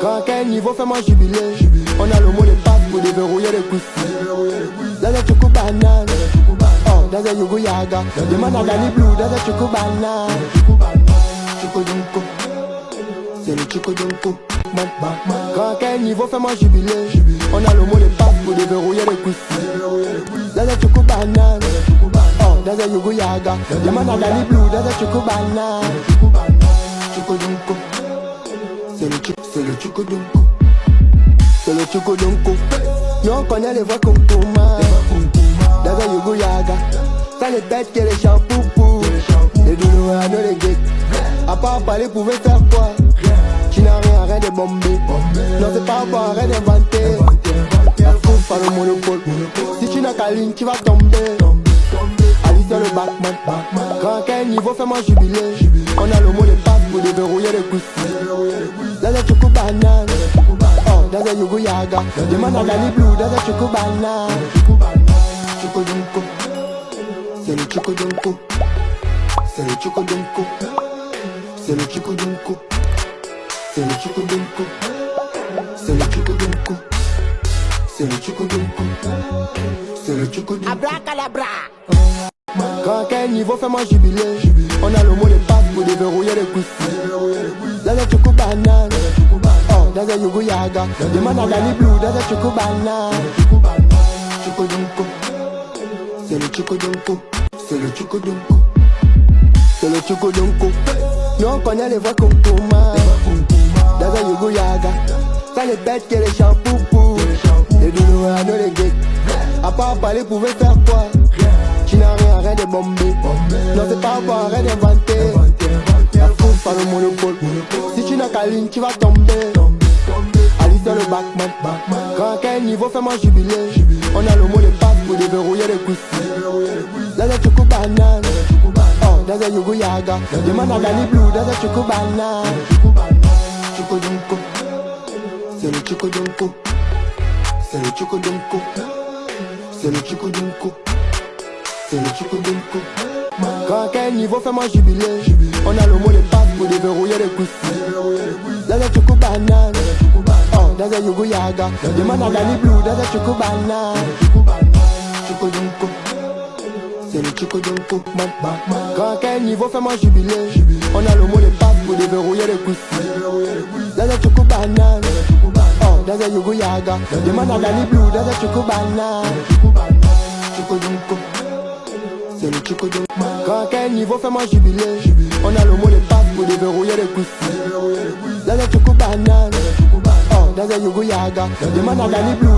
Quand quel niveau fait-moi jubiler. On a le mot de passe pour déverrouiller les couilles. Dans un choco banane. Oh, dans un yogo yaga. Demande à Danny Blue dans un choco banane. Choco dunko. C'est le choco dunko. Quand quel niveau fait-moi jubiler. On a le mot de passe pour déverrouiller les couilles. Dans un choco banane. Oh, dans un yogo yaga. Demande à Danny Blue dans un choco banane le chico donko C'est le chico donko Nous on connaît les voix Dans un yogo yaga. Ça les bêtes que les champoupous Les douloureux à les gays À part parler pouvait faire quoi? Tu n'as rien, rien de bombé Non c'est pas encore rien d'inventé La foule par le monopole. Si tu n'as qu'à ligne tu vas tomber. Alice le Batman. Quand quel niveau fais-moi jubiler. On a le mot de passe pour déverrouiller les couilles dans un choco banane Oh, dans yogo yaga. Demande à Blue dans choco banane Choco C'est le choco C'est le choco C'est le choco C'est le choco C'est le choco C'est le choco C'est le choco Abracadabra. Quand quel niveau fait-moi jubiler. On a le mot de passe pour déverrouiller les couilles Dans choco banane. Oh, dans un yogo yaga. Demande à Danny Blue dans un choco banane. Choco dunko C'est le choco dunko C'est le choco dunko C'est le choco dunko Nous on connaît les voix comme Kuma Dans un yogo yaga. Ça les bêtes que les champoupous Les douloureux à nos les gays À part parler pouvait faire quoi? Tu n'as rien, rien de bombé. Non c'est pas encore rien d'inventé La le monopole. Si tu n'as qu'à ligne tu vas tomber. Alice dans le Batman. Quand quel niveau fais-moi jubiler. On a le mot de passe pour déverrouiller les couilles. Dans un choco banane. Oh, dans un yogo yaga. Demande à Danny Blue dans un choco banane. Choco dunko C'est le choco dunko C'est le choco dunko C'est le choco dunko C'est le choco dunko Quand quel niveau fais-moi jubiler. On a le mot de passe pour déverrouiller les couilles choco à Blue dans un choco banane Choco dunko C'est le choco dunko Quand quel niveau fais-moi jubiler On a le mot de passe pour déverrouiller les couilles Dans un choco banane dans un yogo à Blue dans un choco banane Choco dunko c'est le choco dunko Quand quel niveau fais-moi jubiler On a le mot de passe pour déverrouiller les Oh, dans yogo Demande à Blue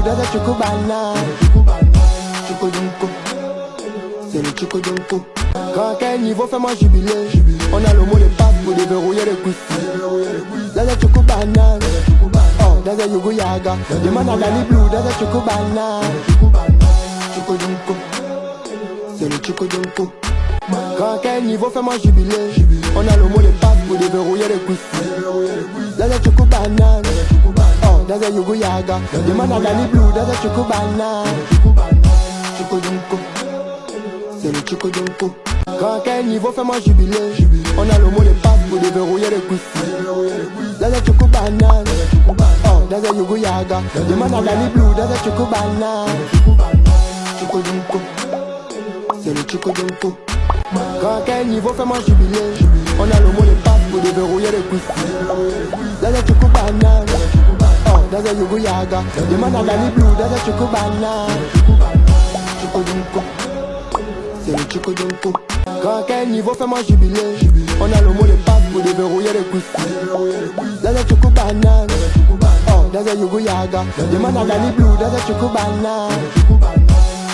C'est le choco Quand quel niveau fais-moi jubiler On a le mot de passe pour déverrouiller les couilles. Dans un choco banane. Oh, dans un yogo yaga. Demande à Danny Blue dans dunko. C'est le choco dunko. Quand quel niveau fais-moi jubiler On a le mot de passe pour déverrouiller les couilles. Dans un choco banane. Oh, dans un yogo yaga. Demande à Danny Blue dans un choco banane. Choco dunko C'est le choco dunko Quand quel niveau fais-moi jubiler. On a le mot de passe pour déverrouiller les couilles. Dans un choco banane. Oh, dans un yogo yaga. Demande à Danny Blue dans un choco banane. Choco dunko c'est le choco dunko Quand quel niveau fais-moi jubiler On a le mot de passe pour déverrouiller les couilles Dans choco Oh, dans un yogo yaga. Demande à Blue dans un choco banane. Dunko. C'est le choco dunko. Quand quel niveau fais-moi jubiler. On a le mot de passe pour déverrouiller les couilles Dans choco banane. Oh, dans un yogo yaga. Demande à Danny Blue dans un choco banane.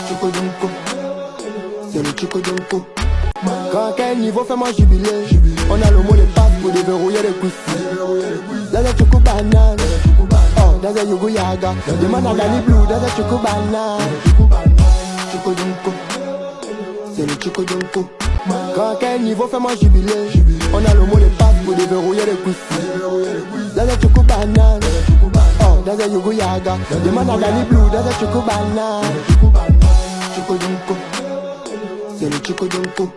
Choco dunko. C'est le choco dunko. Quand quel niveau fais-moi jubiler On a le mot de passe pour déverrouiller les couilles. Dans un choco banane. Oh, dans un yogo yaga. Demande à Danny Blue dans un choco banane. Choco dunko C'est le choco dunko Quand quel niveau fais-moi jubiler. On a le mot de passe pour déverrouiller les couilles. Dans un choco banane. Oh, dans un yogo yaga. Demande à Danny Blue dans un choco banane. Choco dunko c'est le choco dunko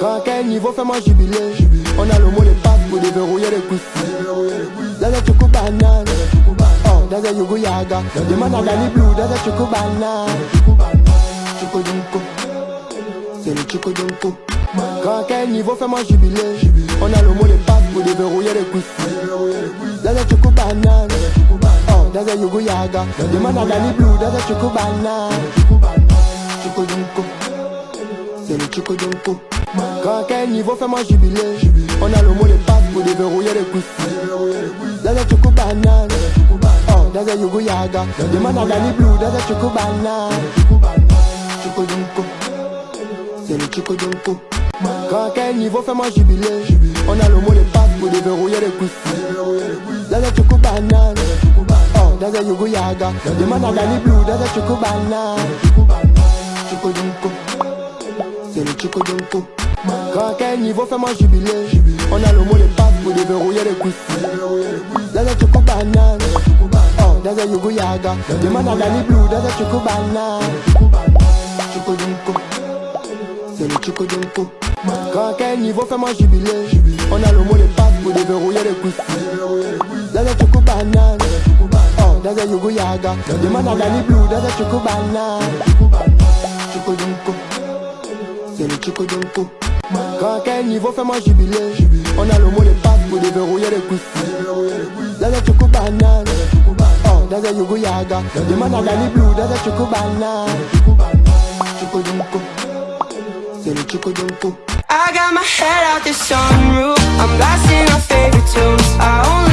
Quand quel niveau fais-moi jubiler On a le mot de passe pour déverrouiller les couilles That's a choco banana. Oh, that's a yogo yaga. Man a Danny Blue, that's a choco banana. Choco Junko. C'est le Choco Junko. Quand à quel niveau fait moi jubiler On a le mot de passe pour déverrouiller les couilles. That's a choco banana. Oh, that's a yogo yaga. Man a Danny Blue, that's a choco banana. Choco Junko. C'est le Choco Junko. Quand à quel niveau fait moi jubiler On a le mot de passe pour déverrouiller les couilles. A choco banana. Oh, that's a yogo yaga. Man a Danny Blue, that's a choco banana. Choco Junko. C'est le Choco Junko. Quand à quel niveau fait moi jubiler On a le mot de passe pour déverrouiller les couilles. That's a choco banana. Oh, that's a yogo yaga. Man a Danny Blue, that's a choco banana. Choco Junko. C'est le Choco Junko. Quand à quel niveau fait moi jubiler On a le mot de passe pour déverrouiller les couilles. That's a choco banana. Oh, that's a yogo yaga. Man a Danny Blue, that's a choco banana. Choco Junko. C'est le Choco Junko. Quand à quel niveau fait moi jubiler On a le mot de passe pour déverrouiller les couilles. That's a choco banana. Oh, that's a yogo yaga. Man a Danny Blue, that's a choco banana. Choco Junko. C'est le Choco Junko. Quand à quel niveau fait moi jubiler On a le mot de passe pour déverrouiller les couilles. That's a choco banana. Oh, that's a yogo yaga. Man a Danny Blue, that's a choco banana. Choco Junko. C'est le Choco Junko. I got my head out the sunroof. I'm blasting our favorite tunes. I only